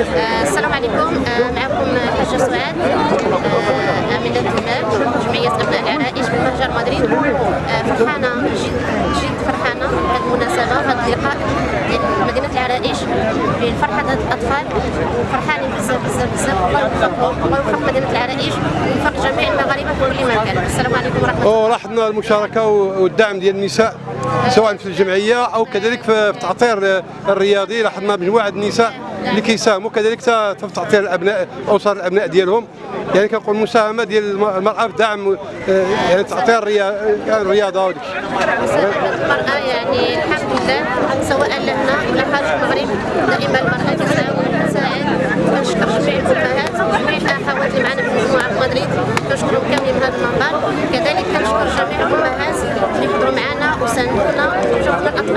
آه، السلام عليكم. آه، معكم حاجة سعاد آه، أمينة الدمام جمعية أبناء العرائش بمهجر مدريد. فرحانة جد جد فرحانة. بهذه المناسبة وهذا اللقاء مدينة العرائش بفرحة هاد الأطفال. فرحانين بزاف بزاف بزاف. الله يوفقهم الله يوفق مدينة العرائش ويوفق جميع المغاربة في كل مكان. السلام عليكم ورحمة الله. ولاحظنا المشاركة والدعم ديال النساء. سواء في الجمعية أو كذلك في التعطير الرياضي لاحظنا مجموعه النساء اللي كيساهموا كذلك في تعطير الأبناء اسر الأبناء ديالهم. يعني كنقول المساهمه ديال المرأة في دعم آه، يعني تعطير الريا- الرياضة وداك المرأة يعني الحمد لله سواء لهنا ولا خارج المغرب دائما المرأة تساعد وتساعد كنشكر جميع الأمهات وجميع الأخوات اللي معنا في مجموعة في مدريد. كنشكرهم كاملين من هذا المنبر. كذلك كنشكر جميع Cục.